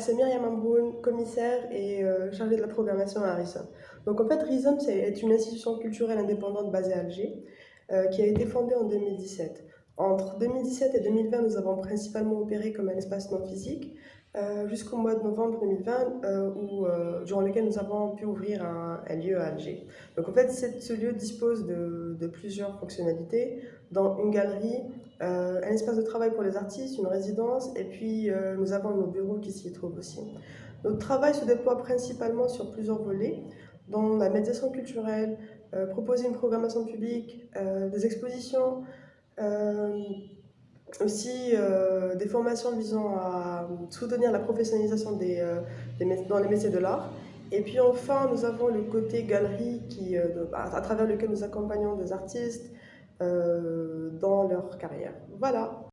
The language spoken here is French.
C'est Myriam Ambroun, commissaire et euh, chargée de la programmation à RISOM. Donc en fait, RISOM est une institution culturelle indépendante basée à Alger euh, qui a été fondée en 2017. Entre 2017 et 2020, nous avons principalement opéré comme un espace non physique, euh, jusqu'au mois de novembre 2020, euh, euh, durant lequel nous avons pu ouvrir un, lieu à Alger. Donc en fait, ce lieu dispose de, plusieurs fonctionnalités, dont une galerie, un espace de travail pour les artistes, une résidence, et puis nous avons nos bureaux qui s'y trouvent aussi. Notre travail se déploie principalement sur plusieurs volets, dont la médiation culturelle, proposer une programmation publique, des expositions, aussi euh, des formations visant à soutenir la professionnalisation des, euh, dans les métiers de l'art. Et puis enfin, nous avons le côté galerie qui, euh, à travers lequel nous accompagnons des artistes dans leur carrière. Voilà.